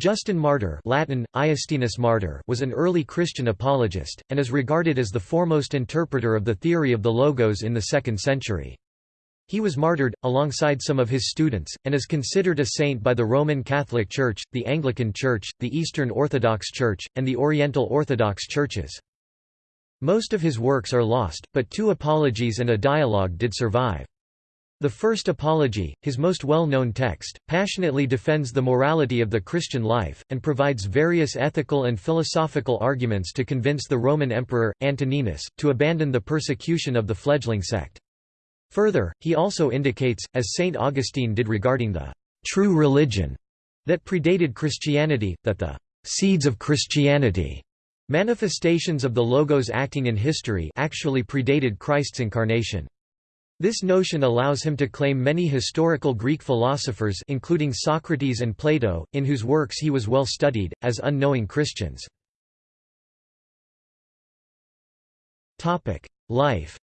Justin Martyr Latin, Iustinus Martyr was an early Christian apologist, and is regarded as the foremost interpreter of the theory of the Logos in the 2nd century. He was martyred, alongside some of his students, and is considered a saint by the Roman Catholic Church, the Anglican Church, the Eastern Orthodox Church, and the Oriental Orthodox Churches. Most of his works are lost, but two apologies and a dialogue did survive. The First Apology, his most well-known text, passionately defends the morality of the Christian life, and provides various ethical and philosophical arguments to convince the Roman Emperor, Antoninus, to abandon the persecution of the fledgling sect. Further, he also indicates, as St. Augustine did regarding the «true religion» that predated Christianity, that the «seeds of Christianity» manifestations of the Logos acting in history actually predated Christ's incarnation. This notion allows him to claim many historical Greek philosophers including Socrates and Plato, in whose works he was well studied, as unknowing Christians. Life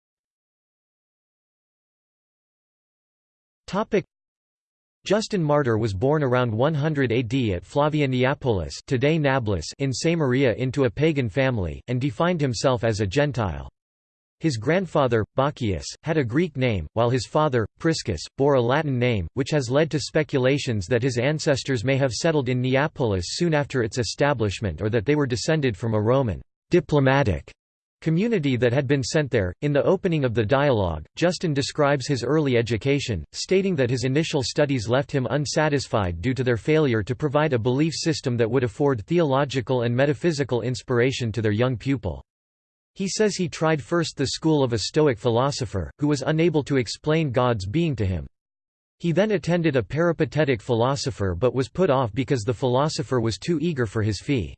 Justin Martyr was born around 100 AD at Flavia Neapolis today Nablus in Samaria into a pagan family, and defined himself as a Gentile. His grandfather, Bacchius, had a Greek name, while his father, Priscus, bore a Latin name, which has led to speculations that his ancestors may have settled in Neapolis soon after its establishment or that they were descended from a Roman diplomatic community that had been sent there. In the opening of the dialogue, Justin describes his early education, stating that his initial studies left him unsatisfied due to their failure to provide a belief system that would afford theological and metaphysical inspiration to their young pupil. He says he tried first the school of a Stoic philosopher, who was unable to explain God's being to him. He then attended a peripatetic philosopher but was put off because the philosopher was too eager for his fee.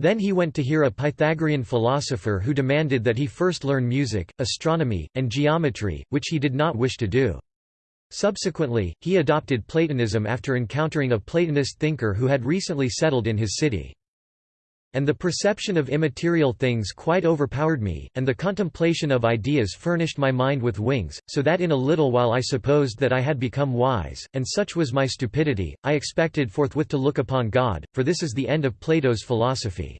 Then he went to hear a Pythagorean philosopher who demanded that he first learn music, astronomy, and geometry, which he did not wish to do. Subsequently, he adopted Platonism after encountering a Platonist thinker who had recently settled in his city. And the perception of immaterial things quite overpowered me, and the contemplation of ideas furnished my mind with wings, so that in a little while I supposed that I had become wise, and such was my stupidity, I expected forthwith to look upon God, for this is the end of Plato's philosophy.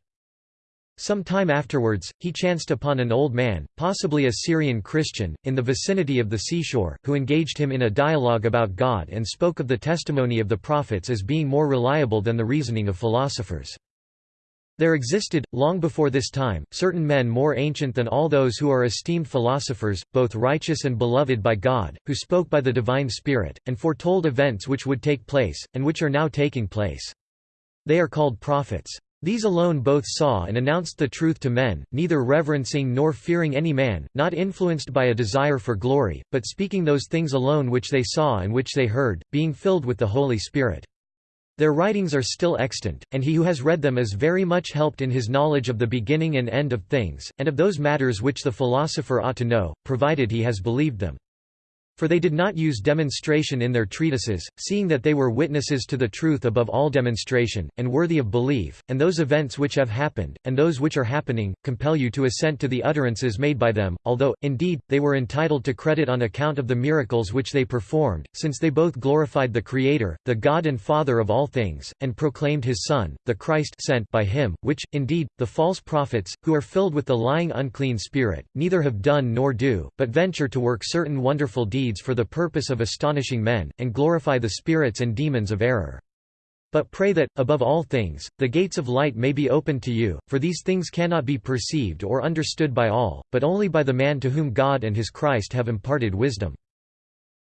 Some time afterwards, he chanced upon an old man, possibly a Syrian Christian, in the vicinity of the seashore, who engaged him in a dialogue about God and spoke of the testimony of the prophets as being more reliable than the reasoning of philosophers. There existed, long before this time, certain men more ancient than all those who are esteemed philosophers, both righteous and beloved by God, who spoke by the divine Spirit, and foretold events which would take place, and which are now taking place. They are called prophets. These alone both saw and announced the truth to men, neither reverencing nor fearing any man, not influenced by a desire for glory, but speaking those things alone which they saw and which they heard, being filled with the Holy Spirit. Their writings are still extant, and he who has read them is very much helped in his knowledge of the beginning and end of things, and of those matters which the philosopher ought to know, provided he has believed them. For they did not use demonstration in their treatises, seeing that they were witnesses to the truth above all demonstration, and worthy of belief, and those events which have happened, and those which are happening, compel you to assent to the utterances made by them, although, indeed, they were entitled to credit on account of the miracles which they performed, since they both glorified the Creator, the God and Father of all things, and proclaimed his Son, the Christ sent by him, which, indeed, the false prophets, who are filled with the lying unclean spirit, neither have done nor do, but venture to work certain wonderful deeds deeds for the purpose of astonishing men, and glorify the spirits and demons of error. But pray that, above all things, the gates of light may be opened to you, for these things cannot be perceived or understood by all, but only by the man to whom God and his Christ have imparted wisdom.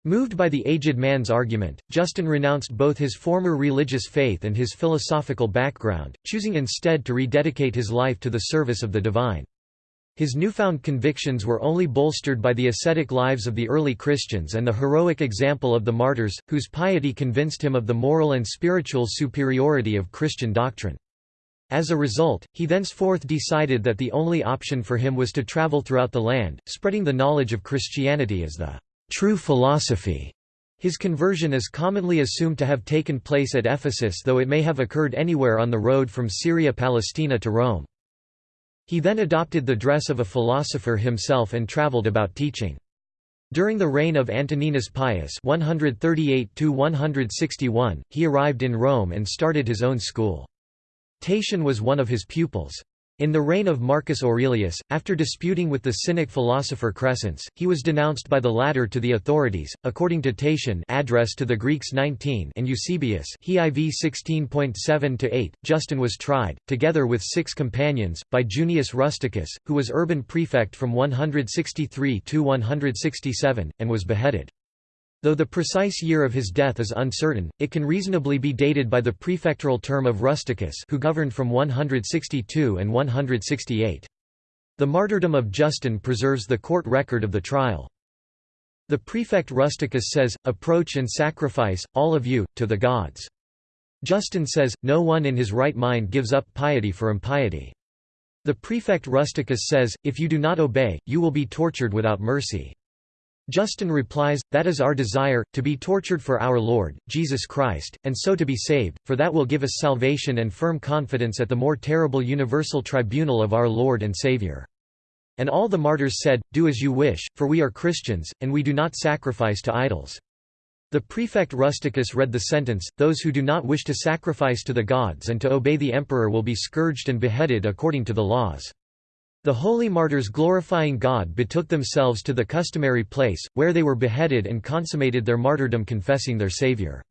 Moved by the aged man's argument, Justin renounced both his former religious faith and his philosophical background, choosing instead to rededicate his life to the service of the divine. His newfound convictions were only bolstered by the ascetic lives of the early Christians and the heroic example of the martyrs, whose piety convinced him of the moral and spiritual superiority of Christian doctrine. As a result, he thenceforth decided that the only option for him was to travel throughout the land, spreading the knowledge of Christianity as the true philosophy. His conversion is commonly assumed to have taken place at Ephesus though it may have occurred anywhere on the road from Syria-Palestina to Rome. He then adopted the dress of a philosopher himself and traveled about teaching. During the reign of Antoninus Pius 138 he arrived in Rome and started his own school. Tatian was one of his pupils. In the reign of Marcus Aurelius, after disputing with the Cynic philosopher Crescens, he was denounced by the latter to the authorities. According to Tatian, address to the Greeks 19 and Eusebius, he IV 16.7-8, Justin was tried, together with six companions, by Junius Rusticus, who was urban prefect from 163 to 167, and was beheaded. Though the precise year of his death is uncertain, it can reasonably be dated by the prefectural term of Rusticus who governed from 162 and 168. The martyrdom of Justin preserves the court record of the trial. The prefect Rusticus says, Approach and sacrifice, all of you, to the gods. Justin says, No one in his right mind gives up piety for impiety. The prefect Rusticus says, If you do not obey, you will be tortured without mercy. Justin replies, That is our desire, to be tortured for our Lord, Jesus Christ, and so to be saved, for that will give us salvation and firm confidence at the more terrible universal tribunal of our Lord and Saviour. And all the martyrs said, Do as you wish, for we are Christians, and we do not sacrifice to idols. The prefect Rusticus read the sentence, Those who do not wish to sacrifice to the gods and to obey the emperor will be scourged and beheaded according to the laws. The holy martyrs glorifying God betook themselves to the customary place, where they were beheaded and consummated their martyrdom confessing their Savior.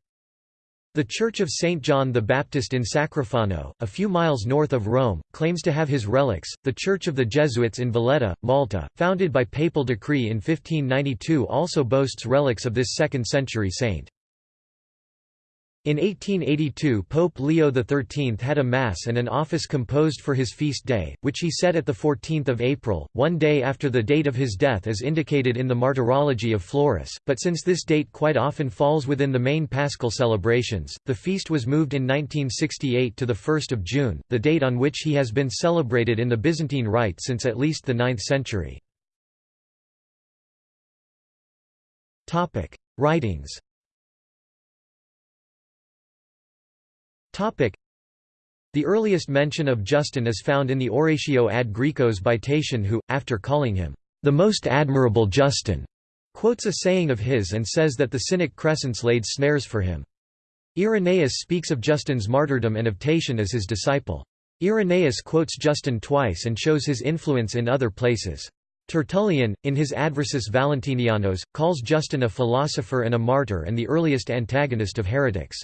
The Church of St. John the Baptist in Sacrofano, a few miles north of Rome, claims to have his relics. The Church of the Jesuits in Valletta, Malta, founded by papal decree in 1592 also boasts relics of this 2nd century saint. In 1882 Pope Leo XIII had a Mass and an office composed for his feast day, which he set at 14 April, one day after the date of his death as indicated in the Martyrology of Florus, but since this date quite often falls within the main paschal celebrations, the feast was moved in 1968 to 1 June, the date on which he has been celebrated in the Byzantine Rite since at least the 9th century. Writings The earliest mention of Justin is found in the Oratio ad Graecos by Tatian who, after calling him, "...the most admirable Justin", quotes a saying of his and says that the Cynic Crescens laid snares for him. Irenaeus speaks of Justin's martyrdom and of Tatian as his disciple. Irenaeus quotes Justin twice and shows his influence in other places. Tertullian, in his Adversus Valentinianos, calls Justin a philosopher and a martyr and the earliest antagonist of heretics.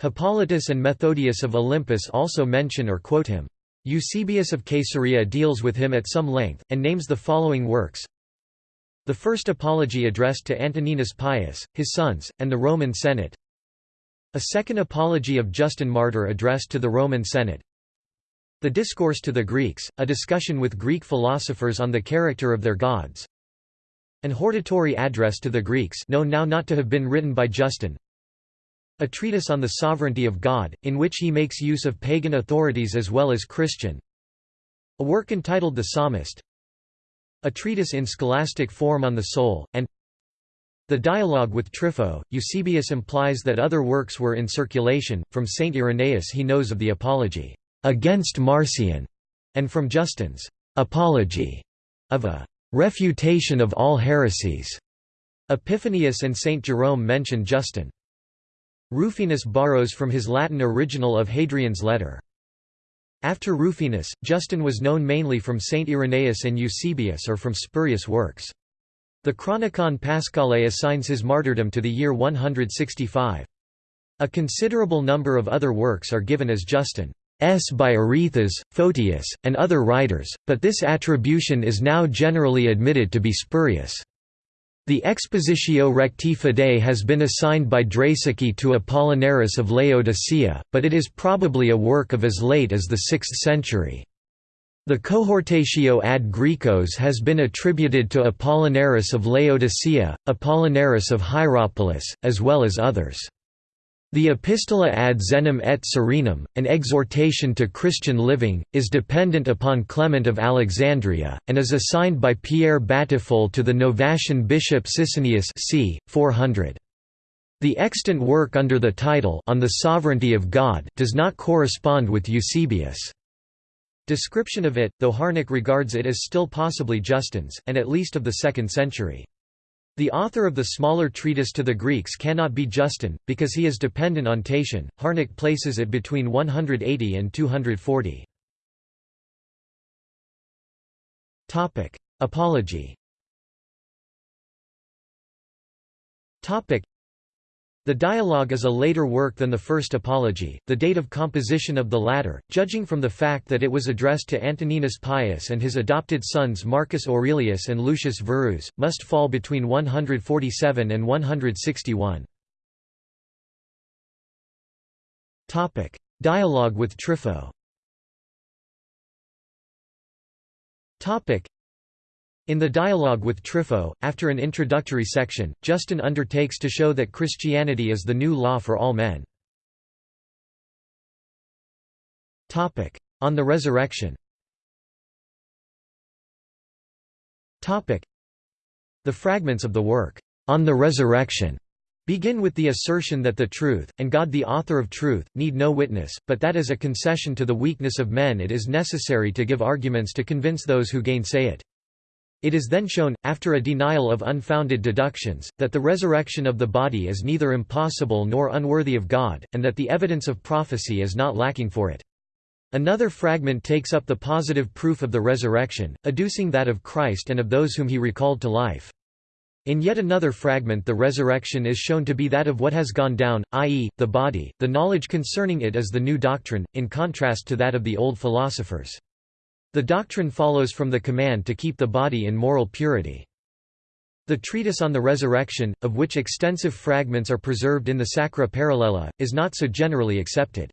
Hippolytus and Methodius of Olympus also mention or quote him. Eusebius of Caesarea deals with him at some length, and names the following works. The first apology addressed to Antoninus Pius, his sons, and the Roman Senate. A second apology of Justin Martyr addressed to the Roman Senate. The Discourse to the Greeks, a discussion with Greek philosophers on the character of their gods. An hortatory address to the Greeks known now not to have been written by Justin a treatise on the sovereignty of God, in which he makes use of pagan authorities as well as Christian. A work entitled The Psalmist. A treatise in scholastic form on the soul, and the dialogue with Trypho. Eusebius implies that other works were in circulation. From Saint Irenaeus he knows of the Apology against Marcion, and from Justin's Apology of a refutation of all heresies. Epiphanius and Saint Jerome mention Justin. Rufinus borrows from his Latin original of Hadrian's letter. After Rufinus, Justin was known mainly from Saint Irenaeus and Eusebius or from spurious works. The Chronicon Paschale assigns his martyrdom to the year 165. A considerable number of other works are given as Justin's by Arethas, Photius, and other writers, but this attribution is now generally admitted to be spurious. The Expositio Recti Fidei has been assigned by Draeseke to Apollinaris of Laodicea, but it is probably a work of as late as the 6th century. The Cohortatio ad Graecos has been attributed to Apollinaris of Laodicea, Apollinaris of Hierapolis, as well as others. The Epistola ad Zenem et Serenum, an exhortation to Christian living, is dependent upon Clement of Alexandria, and is assigned by Pierre Batiffol to the Novatian bishop Sisinnius c. 400. The extant work under the title On the Sovereignty of God does not correspond with Eusebius' description of it, though Harnack regards it as still possibly Justin's, and at least of the 2nd century. The author of the smaller treatise to the Greeks cannot be Justin, because he is dependent on Tatian. Harnack places it between 180 and 240. Apology the dialogue is a later work than the first apology, the date of composition of the latter, judging from the fact that it was addressed to Antoninus Pius and his adopted sons Marcus Aurelius and Lucius Verus, must fall between 147 and 161. Dialogue with Trypho in the dialogue with Trypho, after an introductory section, Justin undertakes to show that Christianity is the new law for all men. On the resurrection The fragments of the work, On the Resurrection, begin with the assertion that the truth, and God the author of truth, need no witness, but that as a concession to the weakness of men it is necessary to give arguments to convince those who gainsay it. It is then shown, after a denial of unfounded deductions, that the resurrection of the body is neither impossible nor unworthy of God, and that the evidence of prophecy is not lacking for it. Another fragment takes up the positive proof of the resurrection, adducing that of Christ and of those whom he recalled to life. In yet another fragment the resurrection is shown to be that of what has gone down, i.e., the body, the knowledge concerning it is the new doctrine, in contrast to that of the old philosophers. The doctrine follows from the command to keep the body in moral purity. The treatise on the resurrection, of which extensive fragments are preserved in the Sacra Parallela, is not so generally accepted.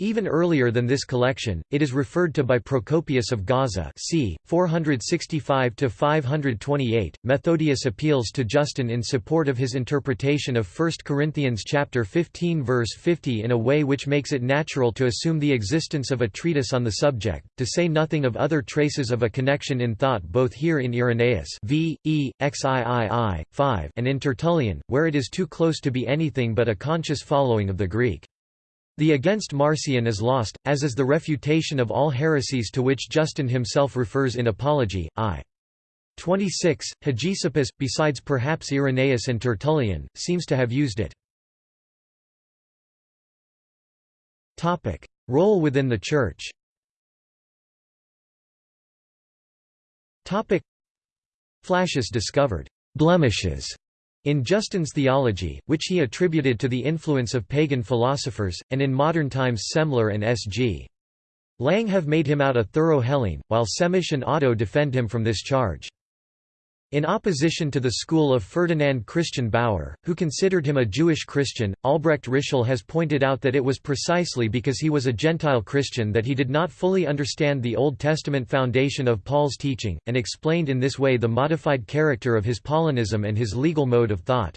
Even earlier than this collection, it is referred to by Procopius of Gaza c. 465–528. Methodius appeals to Justin in support of his interpretation of 1 Corinthians chapter 15 verse 50 in a way which makes it natural to assume the existence of a treatise on the subject, to say nothing of other traces of a connection in thought both here in Irenaeus v. e. xiii. 5 and in Tertullian, where it is too close to be anything but a conscious following of the Greek. The against Marcion is lost, as is the refutation of all heresies to which Justin himself refers in Apology, I. 26. Hegesippus, besides perhaps Irenaeus and Tertullian, seems to have used it. Topic. Role within the Church Flacius discovered blemishes in Justin's theology, which he attributed to the influence of pagan philosophers, and in modern times Semler and S.G. Lang have made him out a thorough Hellene, while Semisch and Otto defend him from this charge. In opposition to the school of Ferdinand Christian Baur, who considered him a Jewish Christian, Albrecht Ritschl has pointed out that it was precisely because he was a Gentile Christian that he did not fully understand the Old Testament foundation of Paul's teaching, and explained in this way the modified character of his Paulinism and his legal mode of thought.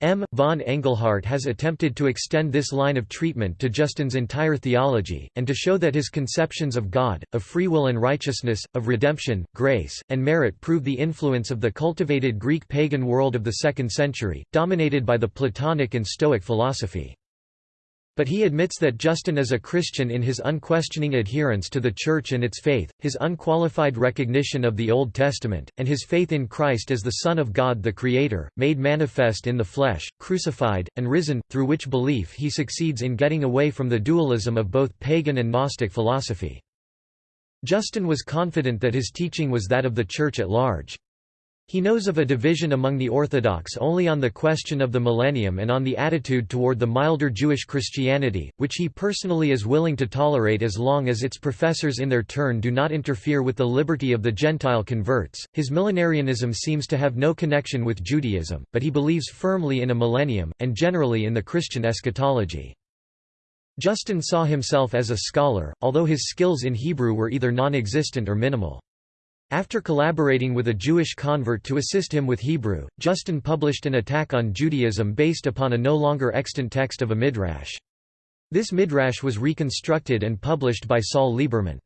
M. von Engelhardt has attempted to extend this line of treatment to Justin's entire theology, and to show that his conceptions of God, of free will and righteousness, of redemption, grace, and merit prove the influence of the cultivated Greek pagan world of the second century, dominated by the Platonic and Stoic philosophy. But he admits that Justin is a Christian in his unquestioning adherence to the Church and its faith, his unqualified recognition of the Old Testament, and his faith in Christ as the Son of God the Creator, made manifest in the flesh, crucified, and risen, through which belief he succeeds in getting away from the dualism of both pagan and Gnostic philosophy. Justin was confident that his teaching was that of the Church at large. He knows of a division among the Orthodox only on the question of the millennium and on the attitude toward the milder Jewish Christianity, which he personally is willing to tolerate as long as its professors in their turn do not interfere with the liberty of the Gentile converts. His millenarianism seems to have no connection with Judaism, but he believes firmly in a millennium, and generally in the Christian eschatology. Justin saw himself as a scholar, although his skills in Hebrew were either non-existent or minimal. After collaborating with a Jewish convert to assist him with Hebrew, Justin published an attack on Judaism based upon a no longer extant text of a midrash. This midrash was reconstructed and published by Saul Lieberman.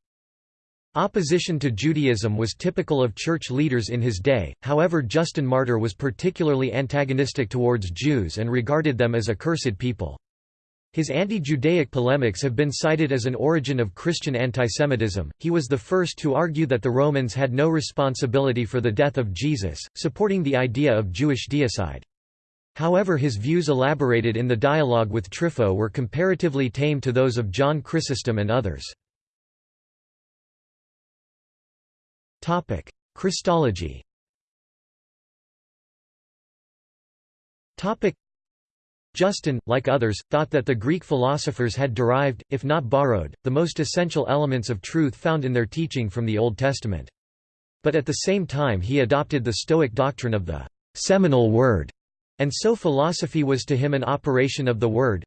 Opposition to Judaism was typical of church leaders in his day, however Justin Martyr was particularly antagonistic towards Jews and regarded them as accursed people. His anti-Judaic polemics have been cited as an origin of Christian antisemitism. He was the first to argue that the Romans had no responsibility for the death of Jesus, supporting the idea of Jewish deicide. However his views elaborated in the dialogue with Trypho were comparatively tame to those of John Chrysostom and others. Christology Justin, like others, thought that the Greek philosophers had derived, if not borrowed, the most essential elements of truth found in their teaching from the Old Testament. But at the same time he adopted the Stoic doctrine of the seminal word, and so philosophy was to him an operation of the word.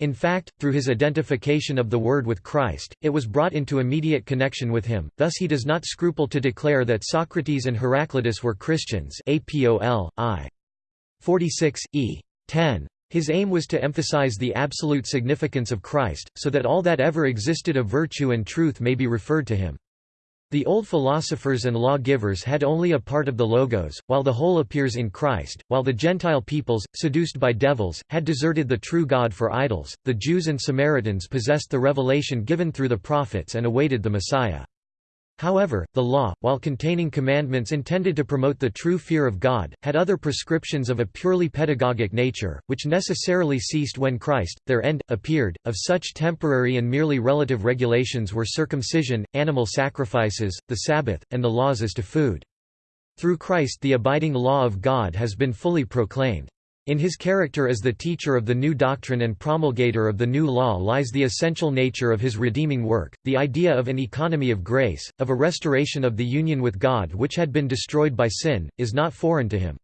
In fact, through his identification of the Word with Christ, it was brought into immediate connection with him, thus he does not scruple to declare that Socrates and Heraclitus were Christians APOL, I. 46, e. 10. His aim was to emphasize the absolute significance of Christ, so that all that ever existed of virtue and truth may be referred to him. The old philosophers and law-givers had only a part of the Logos, while the whole appears in Christ, while the Gentile peoples, seduced by devils, had deserted the true God for idols, the Jews and Samaritans possessed the revelation given through the prophets and awaited the Messiah. However, the law, while containing commandments intended to promote the true fear of God, had other prescriptions of a purely pedagogic nature, which necessarily ceased when Christ, their end, appeared. Of such temporary and merely relative regulations were circumcision, animal sacrifices, the Sabbath, and the laws as to food. Through Christ the abiding law of God has been fully proclaimed. In his character as the teacher of the new doctrine and promulgator of the new law lies the essential nature of his redeeming work, the idea of an economy of grace, of a restoration of the union with God which had been destroyed by sin, is not foreign to him.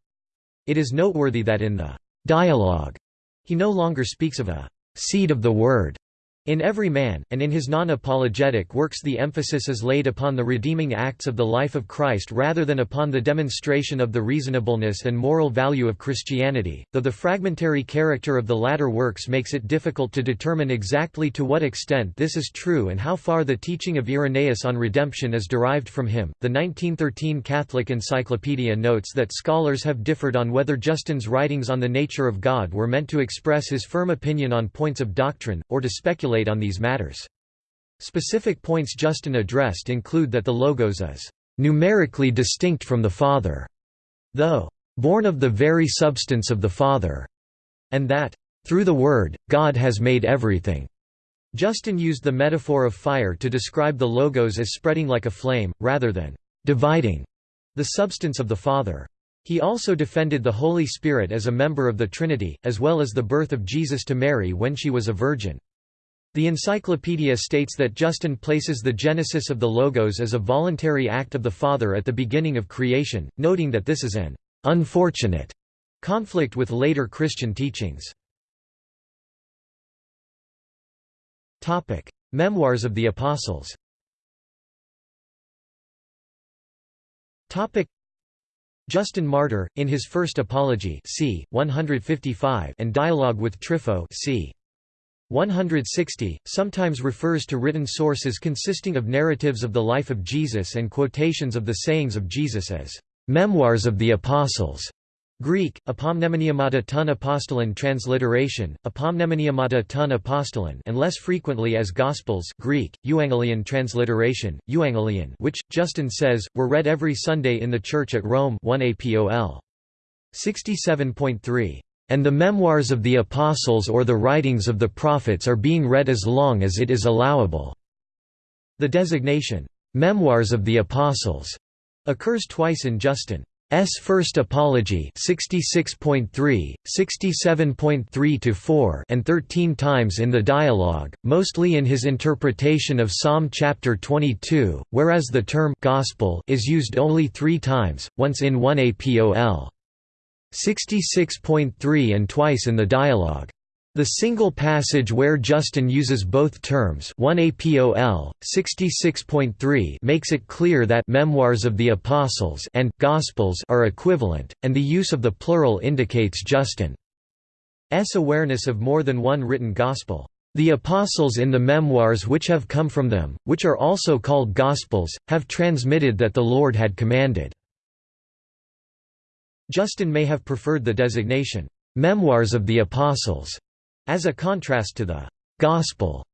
It is noteworthy that in the dialogue he no longer speaks of a seed of the word, in Every Man, and in his non-apologetic works the emphasis is laid upon the redeeming acts of the life of Christ rather than upon the demonstration of the reasonableness and moral value of Christianity, though the fragmentary character of the latter works makes it difficult to determine exactly to what extent this is true and how far the teaching of Irenaeus on redemption is derived from him. The 1913 Catholic Encyclopedia notes that scholars have differed on whether Justin's writings on the nature of God were meant to express his firm opinion on points of doctrine, or to speculate speculate on these matters. Specific points Justin addressed include that the Logos is numerically distinct from the Father, though born of the very substance of the Father, and that through the Word, God has made everything. Justin used the metaphor of fire to describe the Logos as spreading like a flame, rather than dividing the substance of the Father. He also defended the Holy Spirit as a member of the Trinity, as well as the birth of Jesus to Mary when she was a virgin. The encyclopedia states that Justin places the genesis of the Logos as a voluntary act of the Father at the beginning of creation, noting that this is an unfortunate conflict with later Christian teachings. Memoirs of the Apostles Justin Martyr, in his first Apology c. 155 and Dialogue with Trypho c. 160, sometimes refers to written sources consisting of narratives of the life of Jesus and quotations of the sayings of Jesus as memoirs of the Apostles. Greek, apomnemoniamata ton apostolon transliteration, apomnemoniamata ton apostolon and less frequently as Gospels Greek, euangelion transliteration, euangelion which, Justin says, were read every Sunday in the Church at Rome 1 APOL. 67.3 and the memoirs of the apostles or the writings of the prophets are being read as long as it is allowable." The designation, "'Memoirs of the Apostles' occurs twice in Justin's First Apology 66.3, 67.3–4 and 13 times in the Dialogue, mostly in his interpretation of Psalm chapter 22, whereas the term «gospel» is used only three times, once in 1 APOL. 66.3 and twice in the dialogue. The single passage where Justin uses both terms 1 APOL, 66.3 makes it clear that «memoirs of the Apostles» and «Gospels» are equivalent, and the use of the plural indicates Justin's awareness of more than one written Gospel. The Apostles in the memoirs which have come from them, which are also called Gospels, have transmitted that the Lord had commanded. Justin may have preferred the designation, "'Memoirs of the Apostles' as a contrast to the «gospel»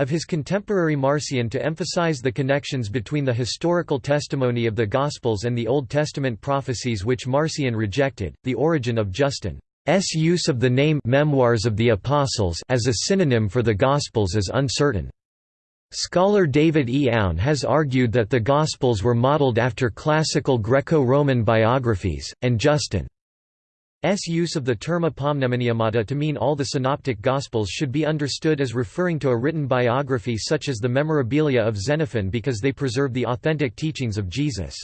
of his contemporary Marcion to emphasize the connections between the historical testimony of the Gospels and the Old Testament prophecies which Marcion rejected. The origin of Justin's use of the name Memoirs of the Apostles as a synonym for the Gospels is uncertain. Scholar David E. Aune has argued that the Gospels were modeled after classical Greco-Roman biographies, and Justin S use of the term apomnemoniemata to mean all the synoptic Gospels should be understood as referring to a written biography such as the Memorabilia of Xenophon because they preserve the authentic teachings of Jesus.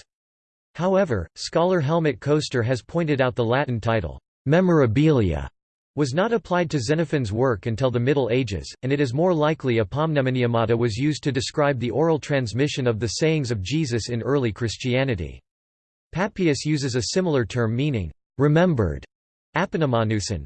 However, scholar Helmut Koester has pointed out the Latin title, Memorabilia, was not applied to Xenophon's work until the Middle Ages, and it is more likely apomnemoniemata was used to describe the oral transmission of the sayings of Jesus in early Christianity. Papias uses a similar term meaning, remembered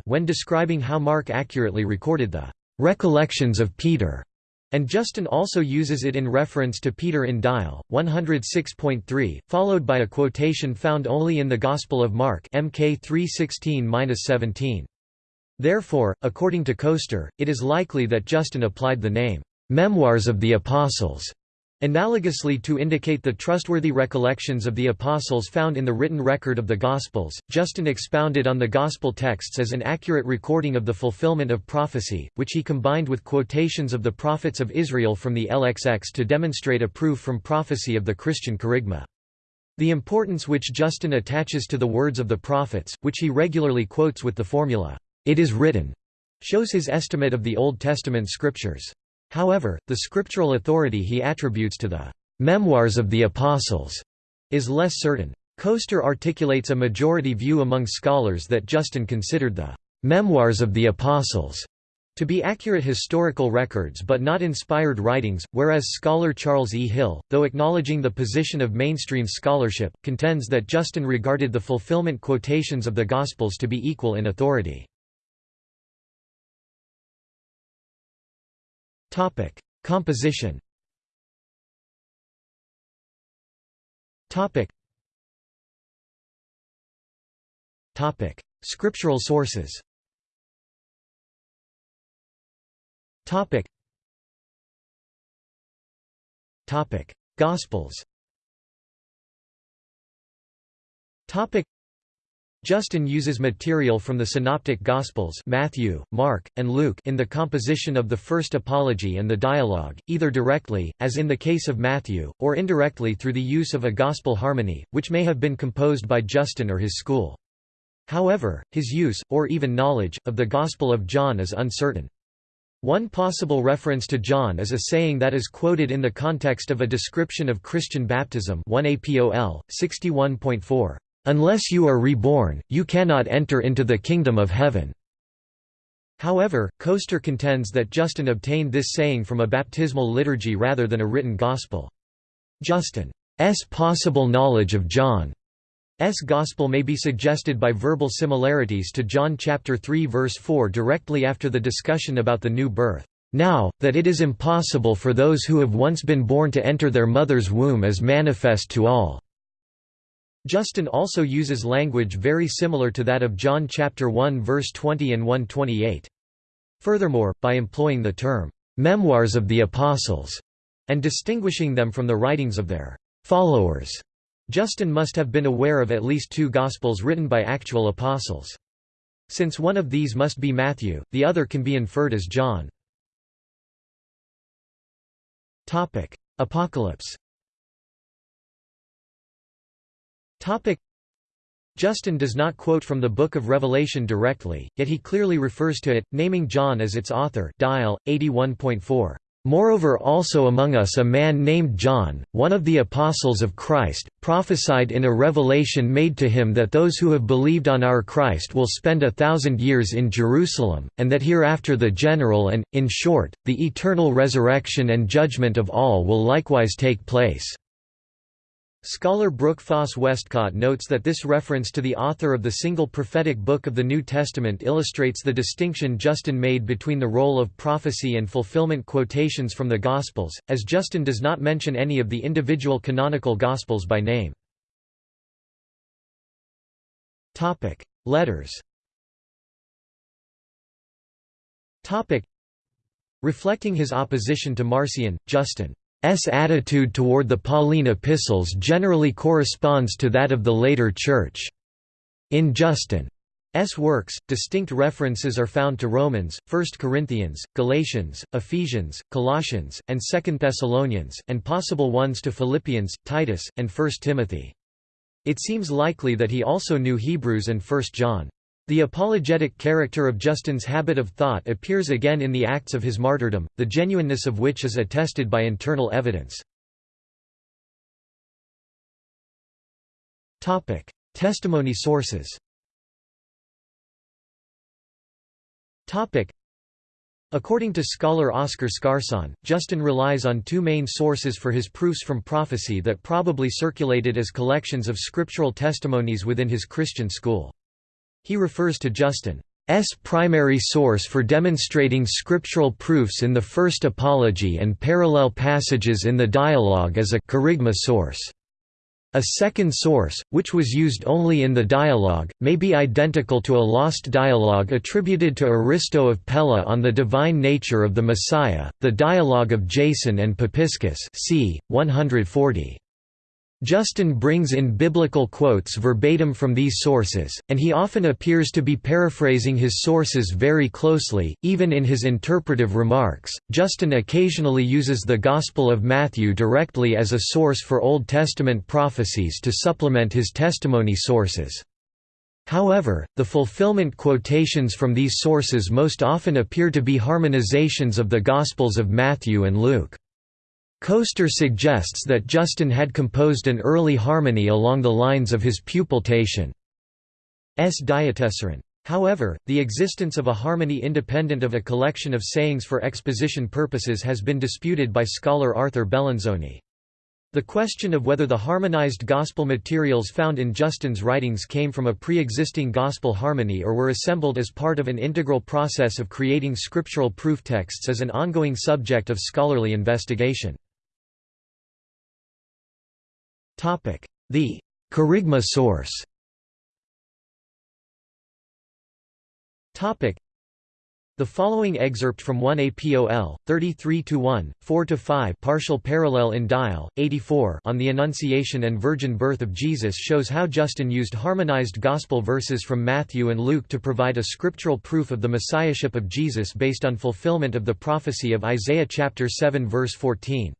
when describing how Mark accurately recorded the recollections of Peter, and Justin also uses it in reference to Peter in Dial 106.3, followed by a quotation found only in the Gospel of Mark MK 316-17. Therefore, according to Koester, it is likely that Justin applied the name Memoirs of the Apostles Analogously to indicate the trustworthy recollections of the Apostles found in the written record of the Gospels, Justin expounded on the Gospel texts as an accurate recording of the fulfillment of prophecy, which he combined with quotations of the prophets of Israel from the LXX to demonstrate a proof from prophecy of the Christian kerygma. The importance which Justin attaches to the words of the prophets, which he regularly quotes with the formula, "'It is written' shows his estimate of the Old Testament scriptures. However, the scriptural authority he attributes to the "'Memoirs of the Apostles' is less certain. Koester articulates a majority view among scholars that Justin considered the "'Memoirs of the Apostles' to be accurate historical records but not inspired writings, whereas scholar Charles E. Hill, though acknowledging the position of mainstream scholarship, contends that Justin regarded the fulfillment quotations of the Gospels to be equal in authority. Topic: Composition. Topic. Topic: Scriptural sources. Topic. Topic: Gospels. Topic. Justin uses material from the Synoptic Gospels Matthew, Mark, and Luke in the composition of the First Apology and the Dialogue, either directly, as in the case of Matthew, or indirectly through the use of a Gospel harmony, which may have been composed by Justin or his school. However, his use, or even knowledge, of the Gospel of John is uncertain. One possible reference to John is a saying that is quoted in the context of a description of Christian baptism 1 APOL, 61.4. Unless you are reborn, you cannot enter into the kingdom of heaven." However, Koester contends that Justin obtained this saying from a baptismal liturgy rather than a written gospel. Justin's possible knowledge of John's gospel may be suggested by verbal similarities to John chapter 3 verse 4 directly after the discussion about the new birth. Now, that it is impossible for those who have once been born to enter their mother's womb is manifest to all. Justin also uses language very similar to that of John chapter 1 verse 20 and 128. Furthermore, by employing the term memoirs of the apostles and distinguishing them from the writings of their followers, Justin must have been aware of at least two gospels written by actual apostles. Since one of these must be Matthew, the other can be inferred as John. Apocalypse Topic. Justin does not quote from the Book of Revelation directly, yet he clearly refers to it, naming John as its author Dial, 81.4. Moreover also among us a man named John, one of the apostles of Christ, prophesied in a revelation made to him that those who have believed on our Christ will spend a thousand years in Jerusalem, and that hereafter the general and, in short, the eternal resurrection and judgment of all will likewise take place. Scholar Brooke Foss Westcott notes that this reference to the author of the single prophetic book of the New Testament illustrates the distinction Justin made between the role of prophecy and fulfillment quotations from the Gospels, as Justin does not mention any of the individual canonical Gospels by name. Letters Reflecting his opposition to Marcion, Justin's attitude toward the Pauline epistles generally corresponds to that of the later Church. In Justin's works, distinct references are found to Romans, 1 Corinthians, Galatians, Ephesians, Colossians, and 2 Thessalonians, and possible ones to Philippians, Titus, and 1 Timothy. It seems likely that he also knew Hebrews and 1 John. The apologetic character of Justin's habit of thought appears again in the acts of his martyrdom, the genuineness of which is attested by internal evidence. Testimony sources According to scholar Oskar Skarsaune, Justin relies on two main sources for his proofs from prophecy that probably circulated as collections of scriptural testimonies within his Christian school. He refers to Justin's primary source for demonstrating scriptural proofs in the First Apology and parallel passages in the dialogue as a kerygma source. A second source, which was used only in the dialogue, may be identical to a lost dialogue attributed to Aristo of Pella on the divine nature of the Messiah, the dialogue of Jason and Papiscus c. 140. Justin brings in biblical quotes verbatim from these sources, and he often appears to be paraphrasing his sources very closely, even in his interpretive remarks. Justin occasionally uses the Gospel of Matthew directly as a source for Old Testament prophecies to supplement his testimony sources. However, the fulfillment quotations from these sources most often appear to be harmonizations of the Gospels of Matthew and Luke. Koester suggests that Justin had composed an early harmony along the lines of his pupil Tatian's Diatessaron. However, the existence of a harmony independent of a collection of sayings for exposition purposes has been disputed by scholar Arthur Bellinzoni. The question of whether the harmonized gospel materials found in Justin's writings came from a pre-existing gospel harmony or were assembled as part of an integral process of creating scriptural proof texts is an ongoing subject of scholarly investigation. The kerygma source. The following excerpt from 1 APOL, 33–1, 4–5 partial parallel in Dial, 84 on the Annunciation and Virgin Birth of Jesus shows how Justin used harmonized Gospel verses from Matthew and Luke to provide a scriptural proof of the Messiahship of Jesus based on fulfillment of the prophecy of Isaiah chapter 7 verse 14.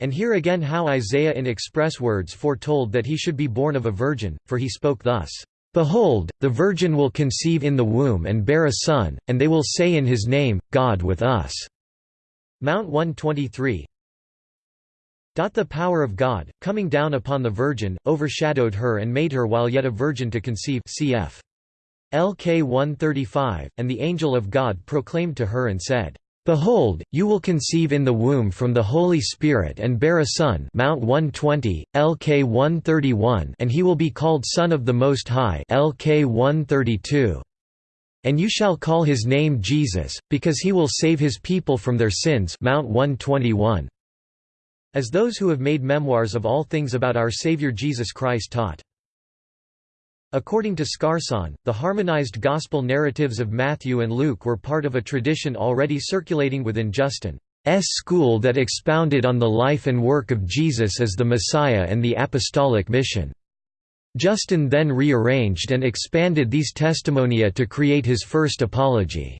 And here again how Isaiah in express words foretold that he should be born of a virgin, for he spoke thus, "'Behold, the virgin will conceive in the womb and bear a son, and they will say in his name, God with us." Mount 123 The power of God, coming down upon the virgin, overshadowed her and made her while yet a virgin to conceive cf. LK 135, and the angel of God proclaimed to her and said, Behold, you will conceive in the womb from the Holy Spirit and bear a son Mount 120, LK 131 and he will be called Son of the Most High LK 132. And you shall call his name Jesus, because he will save his people from their sins Mount 121. As those who have made memoirs of all things about our Savior Jesus Christ taught. According to Skarsaune, the harmonized gospel narratives of Matthew and Luke were part of a tradition already circulating within Justin's school that expounded on the life and work of Jesus as the Messiah and the apostolic mission. Justin then rearranged and expanded these testimonia to create his first apology.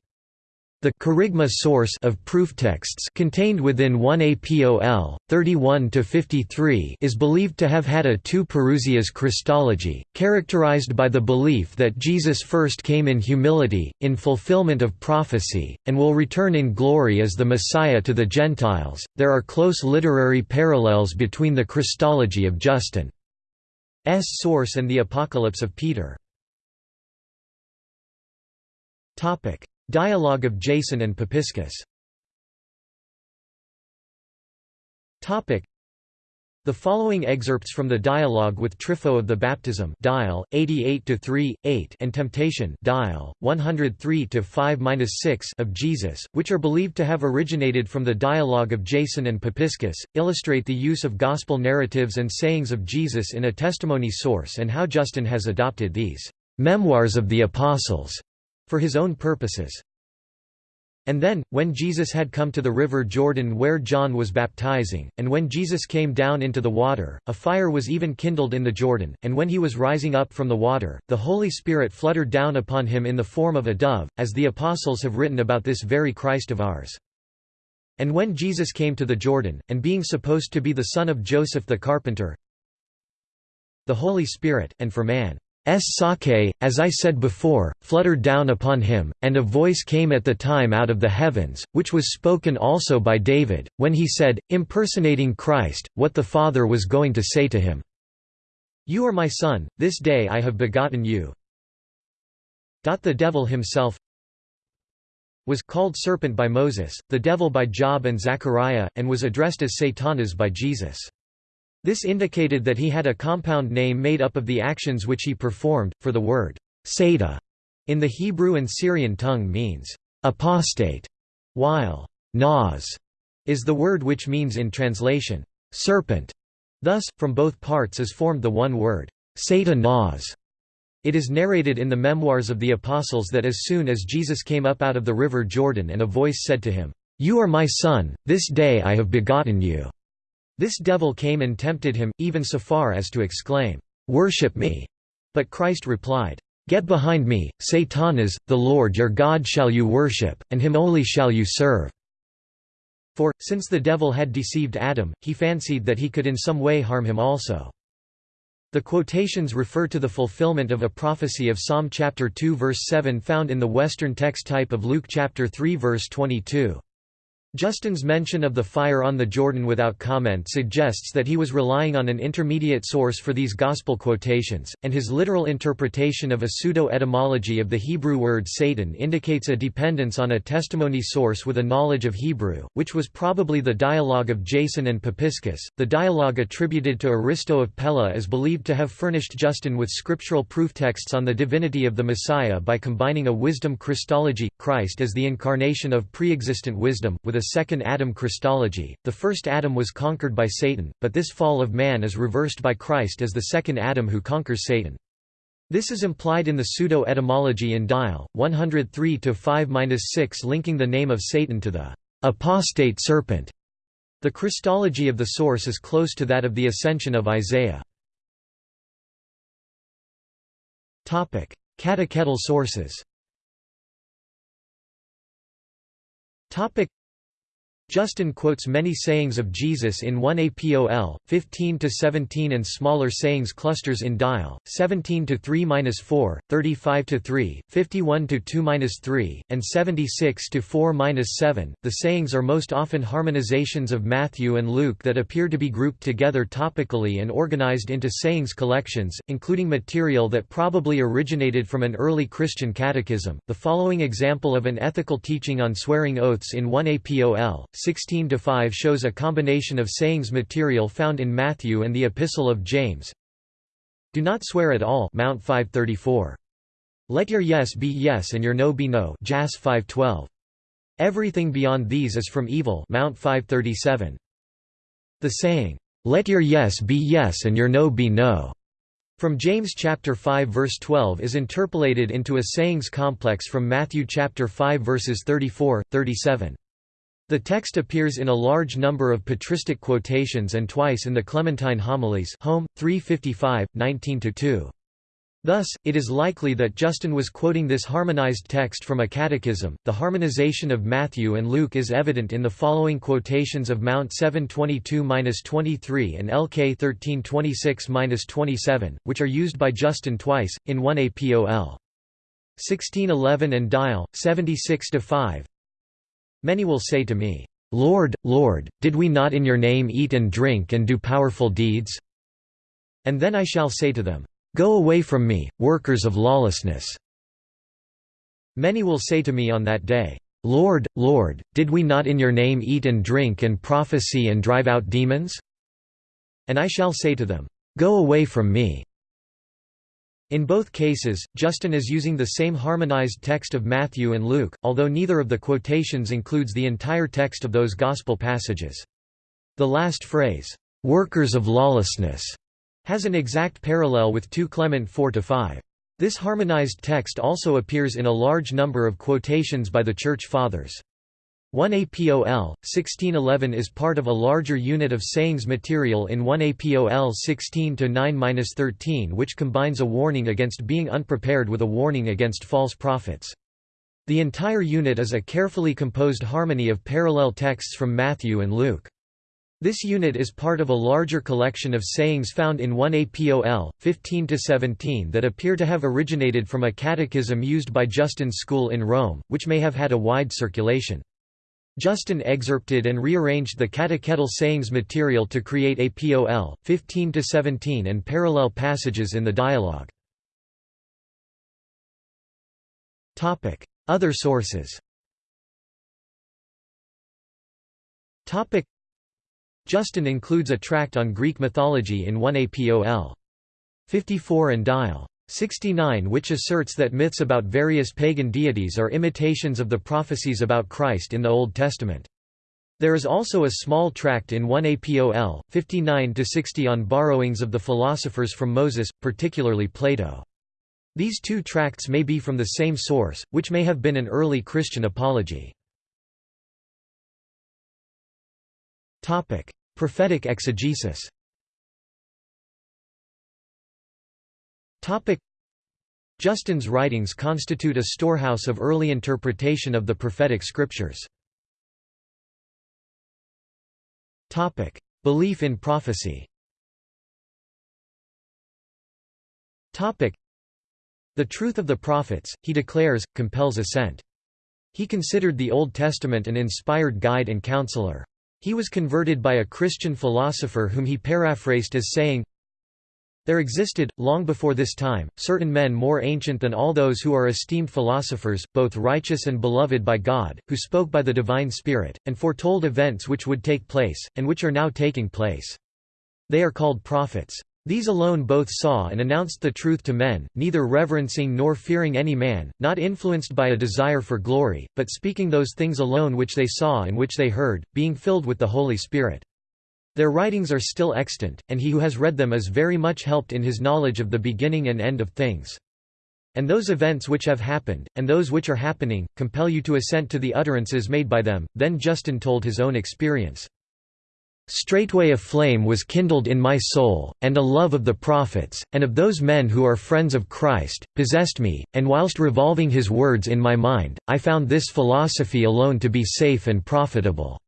The kerygma source of proof texts contained within 1 APOL 31 to 53 is believed to have had a two Parousias Christology, characterized by the belief that Jesus first came in humility, in fulfillment of prophecy, and will return in glory as the Messiah to the Gentiles. There are close literary parallels between the Christology of Justin's source and the Apocalypse of Peter. Topic Dialogue of Jason and Papiscus. The following excerpts from the dialogue with Trypho of the Baptism dial 88 8 and Temptation dial 103 5-6 of Jesus, which are believed to have originated from the dialogue of Jason and Papiscus, illustrate the use of gospel narratives and sayings of Jesus in a testimony source and how Justin has adopted these memoirs of the apostles for his own purposes. And then, when Jesus had come to the river Jordan where John was baptizing, and when Jesus came down into the water, a fire was even kindled in the Jordan, and when he was rising up from the water, the Holy Spirit fluttered down upon him in the form of a dove, as the apostles have written about this very Christ of ours. And when Jesus came to the Jordan, and being supposed to be the son of Joseph the carpenter, the Holy Spirit, and for man. Sake, as I said before, fluttered down upon him, and a voice came at the time out of the heavens, which was spoken also by David, when he said, impersonating Christ, what the Father was going to say to him. You are my son, this day I have begotten you. The devil himself was called serpent by Moses, the devil by Job and Zechariah, and was addressed as Satanas by Jesus. This indicated that he had a compound name made up of the actions which he performed, for the word Sata in the Hebrew and Syrian tongue means apostate, while nas is the word which means in translation serpent. Thus, from both parts is formed the one word Sata nas. It is narrated in the Memoirs of the Apostles that as soon as Jesus came up out of the river Jordan and a voice said to him, You are my son, this day I have begotten you. This devil came and tempted him, even so far as to exclaim, "'Worship me!' But Christ replied, "'Get behind me, Satanas, the Lord your God shall you worship, and him only shall you serve.' For, since the devil had deceived Adam, he fancied that he could in some way harm him also. The quotations refer to the fulfillment of a prophecy of Psalm chapter 2 verse 7 found in the Western text type of Luke chapter 3 verse 22. Justin's mention of the fire on the Jordan without comment suggests that he was relying on an intermediate source for these Gospel quotations, and his literal interpretation of a pseudo-etymology of the Hebrew word Satan indicates a dependence on a testimony source with a knowledge of Hebrew, which was probably the dialogue of Jason and Papiscus. The dialogue attributed to Aristo of Pella is believed to have furnished Justin with scriptural proof texts on the divinity of the Messiah by combining a wisdom Christology, Christ as the incarnation of pre-existent wisdom, with a second Adam Christology. The first Adam was conquered by Satan, but this fall of man is reversed by Christ as the second Adam who conquers Satan. This is implied in the pseudo-etymology in Dial, 103-5-6 linking the name of Satan to the apostate serpent. The Christology of the source is close to that of the ascension of Isaiah. Catechetical sources Justin quotes many sayings of Jesus in 1 APOL, 15–17 and smaller sayings clusters in Dial, 17–3–4, 35–3, 51–2–3, and 76–4–7. The sayings are most often harmonizations of Matthew and Luke that appear to be grouped together topically and organized into sayings collections, including material that probably originated from an early Christian catechism. The following example of an ethical teaching on swearing oaths in 1 APOL, 16–5 shows a combination of sayings material found in Matthew and the Epistle of James. Do not swear at all Mount 534. Let your yes be yes and your no be no Jas 512. Everything beyond these is from evil Mount 537. The saying, "Let your yes be yes and your no be no." From James chapter 5 verse 12 is interpolated into a sayings complex from Matthew chapter 5 verses 34, 37. The text appears in a large number of patristic quotations and twice in the Clementine Homilies Home, 355, 19–2. Thus, it is likely that Justin was quoting this harmonized text from a catechism. The harmonization of Matthew and Luke is evident in the following quotations of Mount 722-23 and LK 1326-27, which are used by Justin twice, in 1 APOL. 1611 and Dial, 76-5 Many will say to me, Lord, Lord, did we not in your name eat and drink and do powerful deeds? And then I shall say to them, Go away from me, workers of lawlessness. Many will say to me on that day, Lord, Lord, did we not in your name eat and drink and prophesy and drive out demons? And I shall say to them, Go away from me, in both cases, Justin is using the same harmonized text of Matthew and Luke, although neither of the quotations includes the entire text of those Gospel passages. The last phrase, "'workers of lawlessness' has an exact parallel with 2 Clement 4–5. This harmonized text also appears in a large number of quotations by the Church Fathers. 1 APOL, 1611 is part of a larger unit of sayings material in 1 APOL 16-9-13 which combines a warning against being unprepared with a warning against false prophets. The entire unit is a carefully composed harmony of parallel texts from Matthew and Luke. This unit is part of a larger collection of sayings found in 1 APOL, 15–17 that appear to have originated from a catechism used by Justin's school in Rome, which may have had a wide circulation. Justin excerpted and rearranged the catechetical sayings material to create APOL, 15–17 and parallel passages in the dialogue. Other sources Justin includes a tract on Greek mythology in 1 APOL. 54 and Dial. 69 which asserts that myths about various pagan deities are imitations of the prophecies about Christ in the Old Testament. There is also a small tract in 1 APOL, 59–60 on borrowings of the philosophers from Moses, particularly Plato. These two tracts may be from the same source, which may have been an early Christian apology. Prophetic exegesis Justin's writings constitute a storehouse of early interpretation of the prophetic scriptures. Belief in prophecy The truth of the prophets, he declares, compels assent. He considered the Old Testament an inspired guide and counselor. He was converted by a Christian philosopher whom he paraphrased as saying, there existed, long before this time, certain men more ancient than all those who are esteemed philosophers, both righteous and beloved by God, who spoke by the divine Spirit, and foretold events which would take place, and which are now taking place. They are called prophets. These alone both saw and announced the truth to men, neither reverencing nor fearing any man, not influenced by a desire for glory, but speaking those things alone which they saw and which they heard, being filled with the Holy Spirit. Their writings are still extant, and he who has read them is very much helped in his knowledge of the beginning and end of things. And those events which have happened, and those which are happening, compel you to assent to the utterances made by them. Then Justin told his own experience. Straightway a flame was kindled in my soul, and a love of the prophets, and of those men who are friends of Christ, possessed me, and whilst revolving his words in my mind, I found this philosophy alone to be safe and profitable.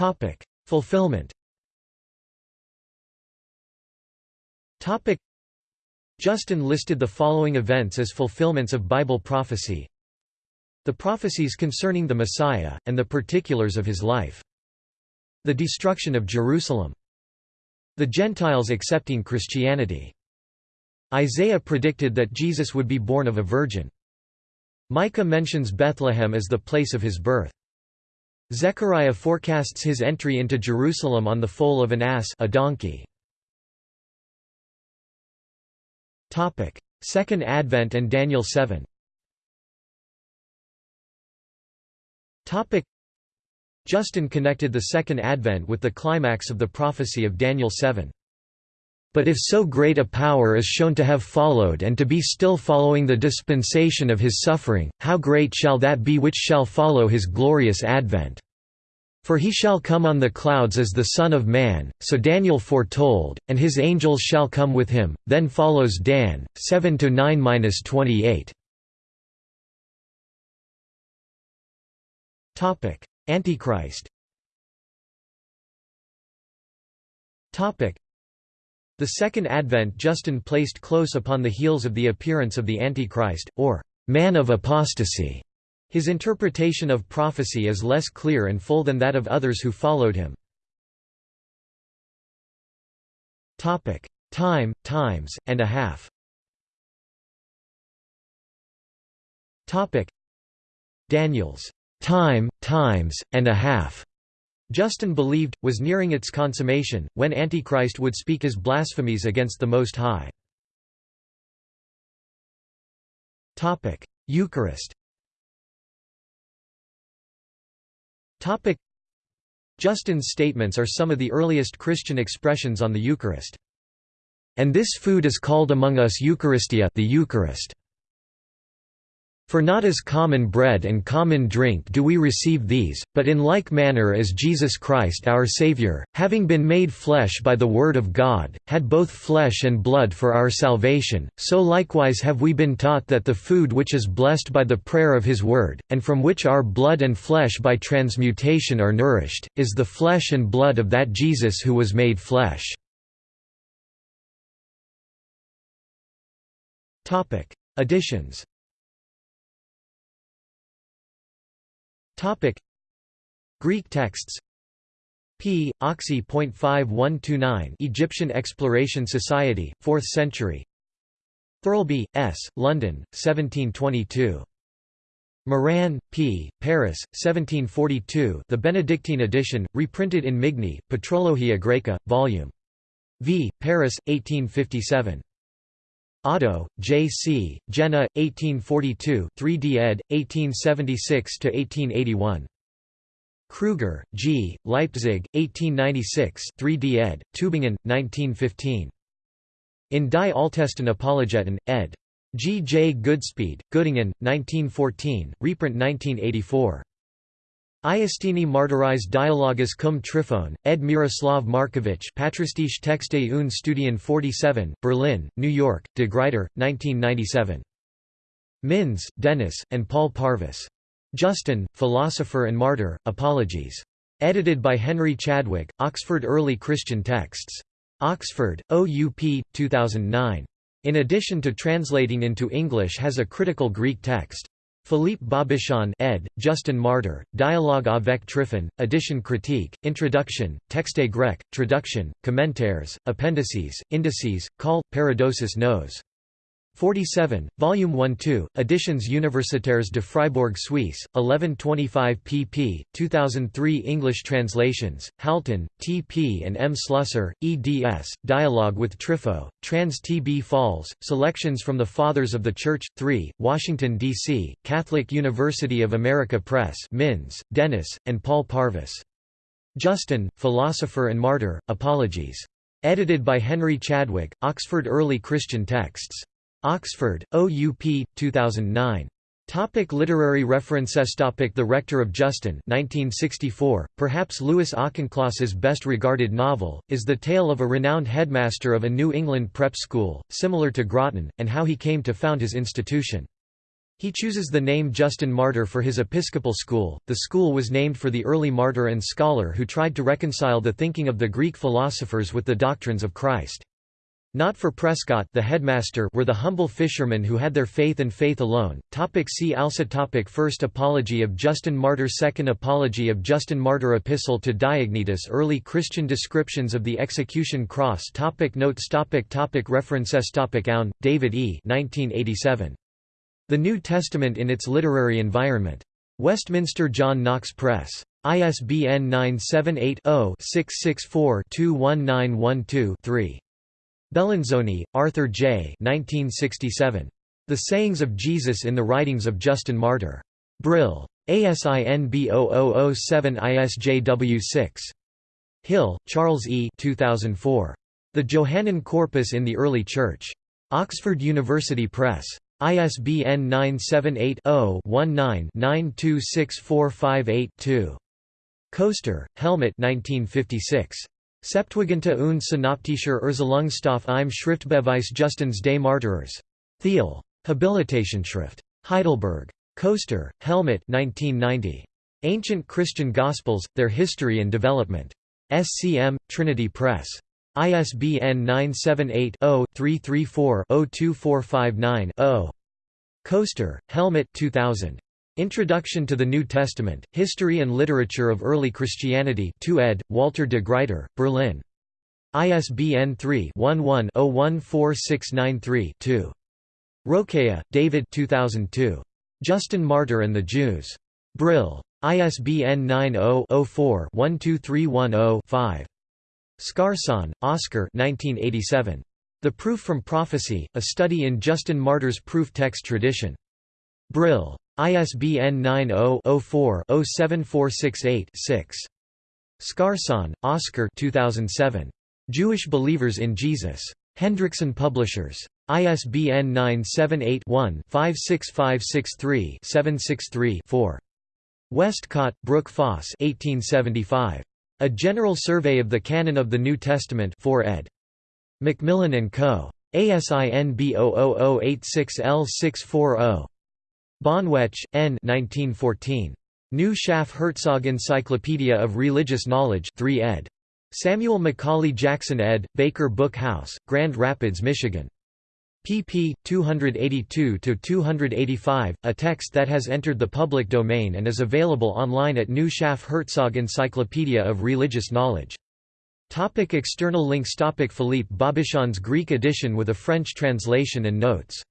Topic: Fulfillment. Topic: Justin listed the following events as fulfillments of Bible prophecy. The prophecies concerning the Messiah, and the particulars of his life. The destruction of Jerusalem. The Gentiles accepting Christianity. Isaiah predicted that Jesus would be born of a virgin. Micah mentions Bethlehem as the place of his birth. Zechariah forecasts his entry into Jerusalem on the foal of an ass a donkey. Second Advent and Daniel 7 Justin connected the Second Advent with the climax of the prophecy of Daniel 7. But if so great a power is shown to have followed and to be still following the dispensation of his suffering, how great shall that be which shall follow his glorious advent? For he shall come on the clouds as the Son of Man, so Daniel foretold, and his angels shall come with him. Then follows Dan, 7 to 9 28. Antichrist the Second Advent Justin placed close upon the heels of the appearance of the Antichrist, or man of apostasy. His interpretation of prophecy is less clear and full than that of others who followed him. Time, times, and a half Daniel's time, times, and a half Justin believed, was nearing its consummation, when Antichrist would speak his blasphemies against the Most High. Eucharist Justin's statements are some of the earliest Christian expressions on the Eucharist. And this food is called among us Eucharistia the Eucharist. For not as common bread and common drink do we receive these, but in like manner as Jesus Christ our Saviour, having been made flesh by the Word of God, had both flesh and blood for our salvation, so likewise have we been taught that the food which is blessed by the prayer of His Word, and from which our blood and flesh by transmutation are nourished, is the flesh and blood of that Jesus who was made flesh. Additions Greek texts P. Oxy.5129 Egyptian Exploration Society, 4th century Thirlby, S., London, 1722. Maran, P., Paris, 1742 The Benedictine edition, reprinted in Migne, Patrologia Graeca, Vol. V., Paris, 1857. Otto, J. C., Jena, 1842 3d ed., 1876–1881. Kruger, G., Leipzig, 1896 3d ed., Tübingen, 1915. In Die Altesten Apologeten, ed. G. J. Goodspeed, Göttingen, 1914, reprint 1984. Iustini Martyris Dialogus cum Tryphone, ed Miroslav Marcovich Patristische Texte und Studien 47, Berlin, New York, de Gruyter, 1997. Minns, Dennis, and Paul Parvis. Justin, Philosopher and Martyr, Apologies. Edited by Henry Chadwick, Oxford Early Christian Texts. Oxford, OUP, 2009. In addition to translating into English has a critical Greek text. Philippe Bobichon ed., Justin Martyr, Dialogue avec Tryphon, Edition critique, Introduction, Texte grec, Traduction, Commentaires, Appendices, Indices, Call, Paradosis nos. 47, Volume 1-2, Editions Universitaires de Fribourg Suisse, 1125 pp. 2003 English translations, Halton, T. P. and M. Slusser, eds, Dialogue with Trypho, Trans T. B. Falls, Selections from the Fathers of the Church, 3, Washington, D.C., Catholic University of America Press Minns, Dennis, and Paul Parvis. Justin, Philosopher and Martyr, Apologies. Edited by Henry Chadwick, Oxford Early Christian Texts. Oxford, OUP, 2009. Topic literary references Topic The Rector of Justin 1964, perhaps Louis Auchincloss's best regarded novel, is the tale of a renowned headmaster of a New England prep school, similar to Groton, and how he came to found his institution. He chooses the name Justin Martyr for his Episcopal school. The school was named for the early martyr and scholar who tried to reconcile the thinking of the Greek philosophers with the doctrines of Christ. Not for Prescott the headmaster were the humble fishermen who had their faith and faith alone. Topic see also topic First Apology of Justin Martyr Second Apology of Justin Martyr Epistle to Diognetus Early Christian descriptions of the execution cross topic Notes topic topic References topic David E. 1987. The New Testament in its Literary Environment. Westminster John Knox Press. ISBN 978 0 664 21912 3. Bellinzoni, Arthur J. 1967. The Sayings of Jesus in the Writings of Justin Martyr. Brill. ASIN B0007 ISJW 6. Hill, Charles E. 2004. The Johannine Corpus in the Early Church. Oxford University Press. ISBN 978 0 19 926458 Koester, Helmut 1956. Septuaginta und synoptischer Erzählungsstoff im Schriftbeweis Justins des Martyrers. Thiel. Habilitationsschrift. Heidelberg. Koester, Helmut 1990. Ancient Christian Gospels, Their History and Development. SCM, Trinity Press. ISBN 978-0-334-02459-0. Koester, Helmut 2000. Introduction to the New Testament, History and Literature of Early Christianity 2 ed., Walter de Gruyter, Berlin. ISBN 3-11-014693-2. Rokéah, David 2002. Justin Martyr and the Jews. Brill. ISBN 90-04-12310-5. Skarsaune, Oskar 1987. The Proof from Prophecy, A Study in Justin Martyr's Proof Text Tradition. Brill. ISBN 90-04-07468-6. Skarsaune, Oskar 2007. Jewish Believers in Jesus. Hendrickson Publishers. ISBN 978-1-56563-763-4. Westcott, Brooke Foss 1875. A General Survey of the Canon of the New Testament 4 ed. Macmillan & Co. ASIN B00086L640. Bonwetsch, N. 1914. New Schaff Herzog Encyclopedia of Religious Knowledge 3 ed. Samuel Macaulay Jackson ed., Baker Book House, Grand Rapids, Michigan pp. 282–285, a text that has entered the public domain and is available online at New Schaff Herzog Encyclopedia of Religious Knowledge. Topic external links Topic Philippe Bobichon's Greek edition with a French translation and notes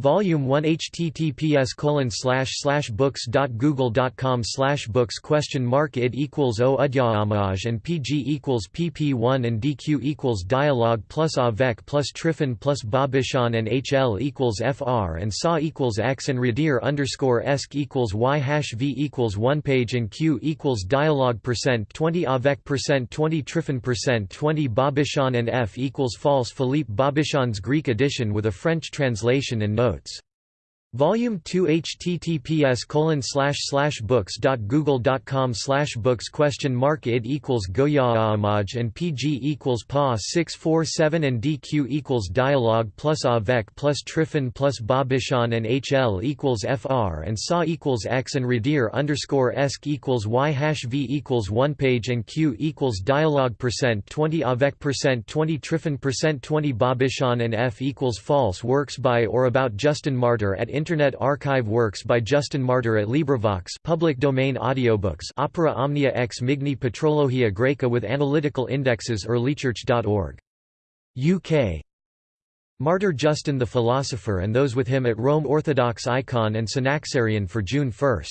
Volume 1 https colon slash slash books dot google dot com slash books question mark id equals o udyaamaj and pg equals pp1 and dq equals dialogue plus avec plus Tryphon plus Bobichon and hl equals fr and sa equals x and radir underscore esc equals y hash v equals 1 page and q equals dialogue percent 20 avec percent 20 Tryphon percent 20 Bobichon and f equals false Philippe Bobichon's Greek edition with a French translation and notes. Volume 2 https colon slash slash books dot google dot com slash books question mark id equals goyaamaj and pg equals pa 647 and dq equals dialogue plus avec plus Tryphon plus Bobichon and hl equals fr and sa equals x and radir underscore esc equals y hash v equals 1 page and q equals dialogue percent 20 avec percent 20 Tryphon percent 20 Bobichon and f equals false works by or about Justin Martyr at Internet Archive works by Justin Martyr at LibriVox public domain audiobooks Opera Omnia ex Migni Patrologia Graeca with analytical indexes earlychurch.org. UK Martyr Justin the Philosopher and those with him at Rome Orthodox Icon and Synaxarion for June 1.